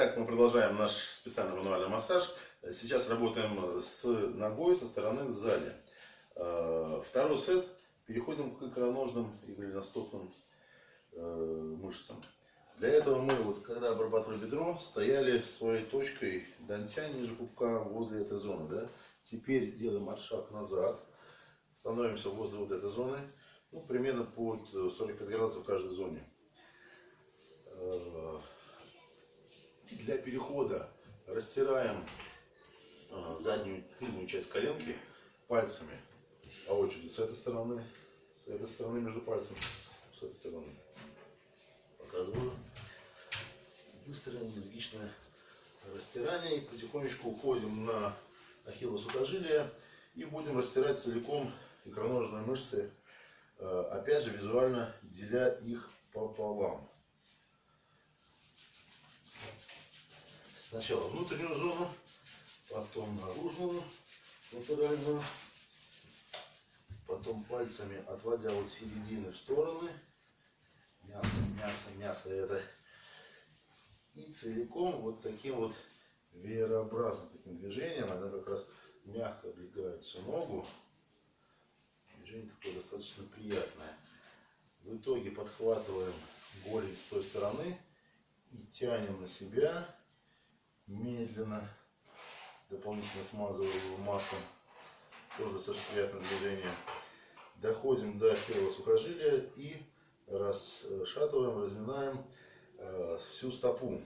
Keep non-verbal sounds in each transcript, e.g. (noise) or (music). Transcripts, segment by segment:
Так, мы продолжаем наш специальный мануальный массаж. Сейчас работаем с ногой со стороны сзади. Э, второй сет. Переходим к икроножным и голеностопным э, мышцам. Для этого мы, вот, когда обрабатывали бедро, стояли своей точкой дантя ниже пупка возле этой зоны. Да? Теперь делаем отшаг назад. Становимся возле вот этой зоны. Ну, примерно под 45 градусов в каждой зоне. Для перехода растираем э, заднюю тыльную часть коленки пальцами по очереди с этой стороны, с этой стороны между пальцами, с этой стороны. Показываю. Быстрое энергичное растирание. И потихонечку уходим на ахиллос сухожилие и будем растирать целиком икроножные мышцы, э, опять же визуально деля их пополам. Сначала внутреннюю зону, потом наружную, латеральную, потом пальцами отводя от середины в стороны. Мясо, мясо, мясо это. И целиком вот таким вот веерообразным таким движением, она как раз мягко облегает всю ногу. Движение такое достаточно приятное. В итоге подхватываем голень с той стороны и тянем на себя медленно, дополнительно смазываю его маслом, тоже достаточно приятное движение. Доходим до первого сухожилия и расшатываем, разминаем э, всю стопу.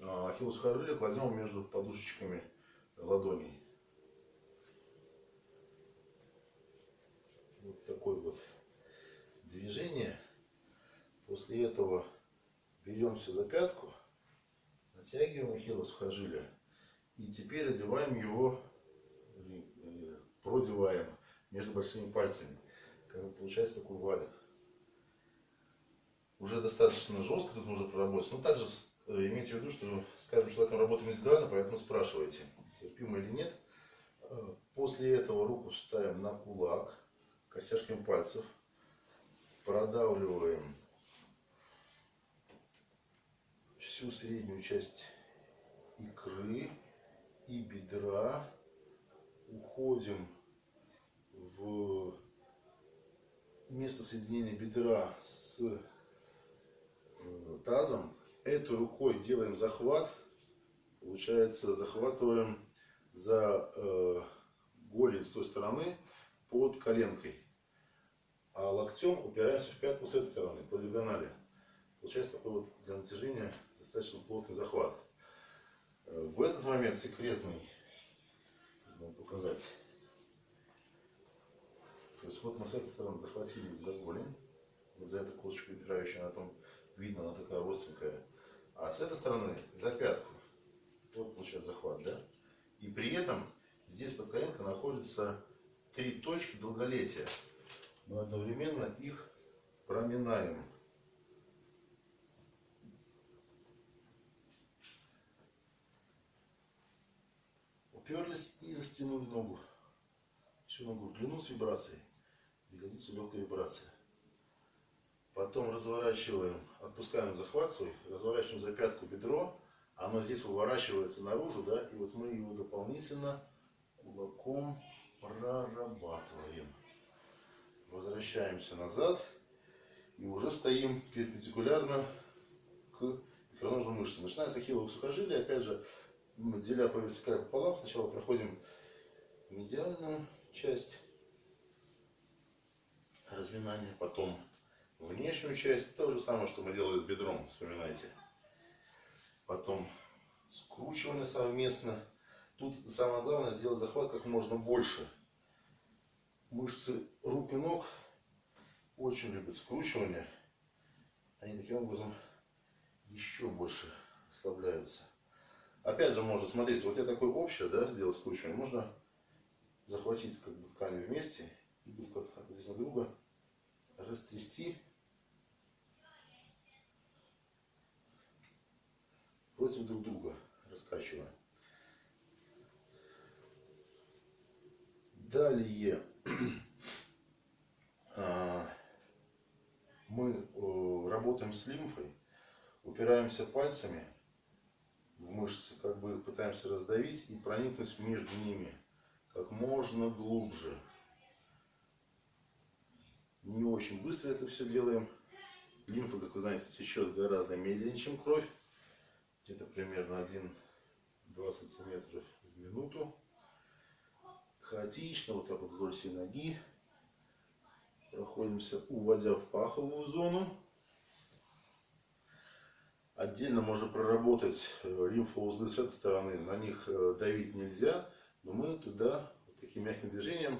Э, Ахиллу сухожилие кладем между подушечками ладоней. Вот такое вот движение. После этого беремся за пятку Оттягиваем ахилла сухожилия. И теперь одеваем его, продеваем между большими пальцами. Как бы получается такой валик. Уже достаточно жестко тут нужно проработать. Но также э, имейте в виду, что с каждым человеком работаем индивидуально, поэтому спрашивайте, терпимо или нет. Э, после этого руку ставим на кулак, костяшками пальцев. Продавливаем всю среднюю часть икры и бедра. Уходим в место соединения бедра с э, тазом. Этой рукой делаем захват. Получается, захватываем за э, голень с той стороны под коленкой. А локтем упираемся в пятку с этой стороны, по диагонали. Получается такой вот для натяжения достаточно плотный захват. В этот момент секретный, вам показать. То есть вот мы с этой стороны захватили за голень, вот за эту косточку упирающую, она там видно, она такая остренькая. А с этой стороны за пятку. Вот получается захват, да? И при этом здесь под коленкой находятся три точки долголетия. Мы одновременно их проминаем. Уперлись и растянули ногу. Всю ногу в длину с вибрацией. Ягодицу легкая вибрация. Потом разворачиваем, отпускаем захват свой, разворачиваем за пятку бедро. Оно здесь выворачивается наружу, да, и вот мы его дополнительно кулаком прорабатываем. Возвращаемся назад и уже стоим перпендикулярно к икроножным мышцам. Начиная с ахилловых опять же, деля по вертикали пополам, сначала проходим медиальную часть разминания, потом внешнюю часть, то же самое, что мы делали с бедром, вспоминайте. Потом скручивание совместно. Тут самое главное сделать захват как можно больше. Мышцы рук и ног очень любят скручивание. Они таким образом еще больше ослабляются. Опять же, можно смотреть, вот я такой общее, да, сделал скручивание. Можно захватить как бы ткани вместе и друг относительно друга растрясти против друг друга, раскачивая. Далее (clears throat) а, мы работаем с лимфой, упираемся пальцами в мышцы как бы пытаемся раздавить и проникнуть между ними как можно глубже. Не очень быстро это все делаем. Лимфа, как вы знаете, течет гораздо медленнее, чем кровь. Где-то примерно 1-2 сантиметра в минуту. Хаотично, вот так вот вдоль всей ноги. Проходимся, уводя в паховую зону. Отдельно можно проработать э, лимфоузлы с этой стороны. На них э, давить нельзя, но мы туда вот таким мягким движением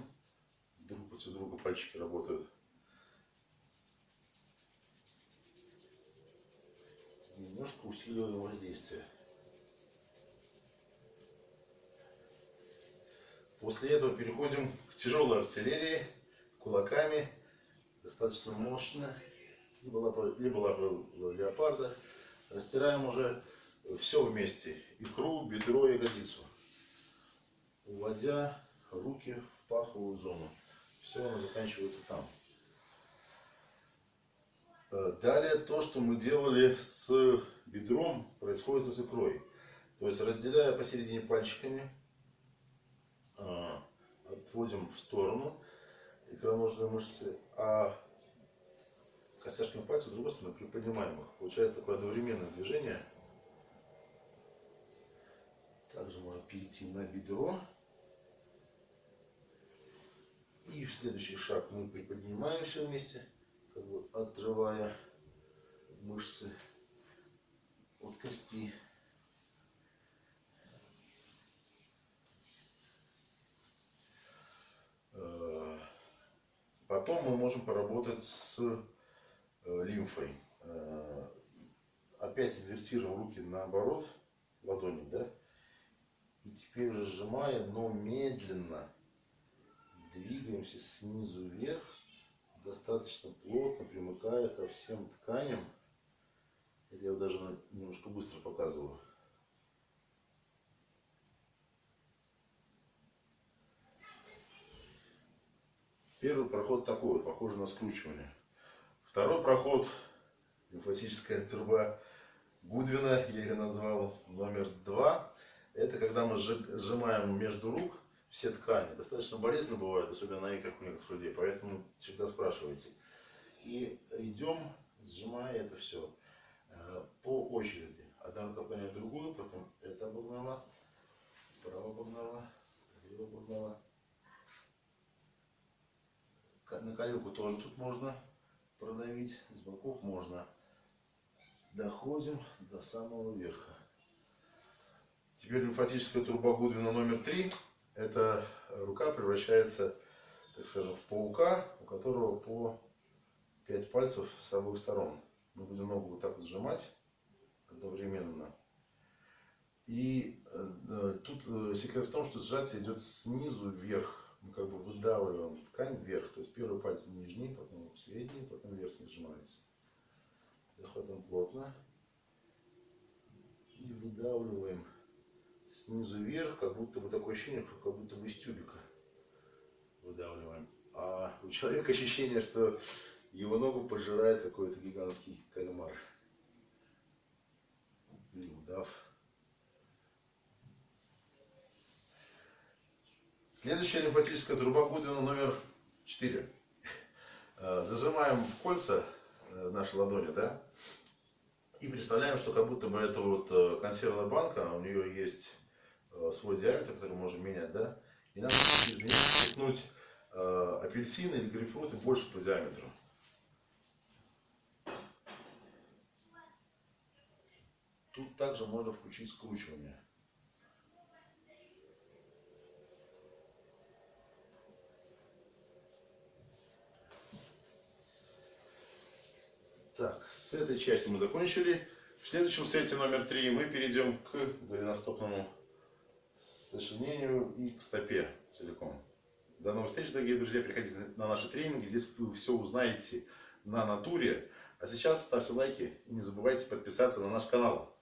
друг против друга пальчики работают. Немножко усиливаем воздействие. После этого переходим к тяжелой артиллерии, кулаками, достаточно мощно, либо лапа, либо лапа леопарда. Растираем уже все вместе. Икру, бедро, ягодицу. Уводя руки в паховую зону. Все оно заканчивается там. Э, далее то, что мы делали с бедром, происходит и с икрой. То есть разделяя посередине пальчиками, э, отводим в сторону икроножные мышцы, а костяшками пальцев, с другой стороны, приподнимаем их. Получается такое одновременное движение. Также можно перейти на бедро. И в следующий шаг мы приподнимаемся вместе, как бы отрывая мышцы от кости. Э, потом мы можем поработать с лимфой. Э, опять инвертируем руки наоборот, ладони, да? И теперь уже сжимая, но медленно двигаемся снизу вверх, достаточно плотно, примыкая ко всем тканям. Это я даже немножко быстро показываю. Первый проход такой, похоже на скручивание. Второй проход, лимфатическая труба Гудвина, я ее назвал номер два. Это когда мы сжимаем между рук все ткани. Достаточно болезненно бывает, особенно на икрах у некоторых людей, поэтому всегда спрашивайте. И идем, сжимая это все э, по очереди. Одна рука погоняет другую, потом это обогнала, право обогнала, лево обогнала. На коленку тоже тут можно продавить с боков можно. Доходим до самого верха. Теперь лимфатическая труба Гудвина номер три. Эта рука превращается, так скажем, в паука, у которого по 5 пальцев с обоих сторон. Мы будем ногу вот так вот сжимать одновременно. И э, тут э, секрет в том, что сжатие идет снизу вверх мы как бы выдавливаем ткань вверх. То есть первый пальцы нижний, потом средний, потом верхний сжимается. Захватываем плотно. И выдавливаем снизу вверх, как будто бы такое ощущение, как будто бы из тюбика выдавливаем. А у человека ощущение, что его ногу пожирает какой-то гигантский кальмар. Или удав. Следующая лимфатическая труба Гудвина номер 4. Э, зажимаем в кольца э, наши ладони, да, и представляем, что как будто бы это вот э, консервная банка, у нее есть свой диаметр, который можно менять, да, и надо из апельсин или грейпфрут больше по диаметру. Тут также можно включить скручивание. Так, с этой частью мы закончили. В следующем сете номер три мы перейдем к голеностопному сочленению и к стопе целиком. До новых встреч, дорогие друзья. Приходите на наши тренинги. Здесь вы все узнаете на натуре. А сейчас ставьте лайки и не забывайте подписаться на наш канал.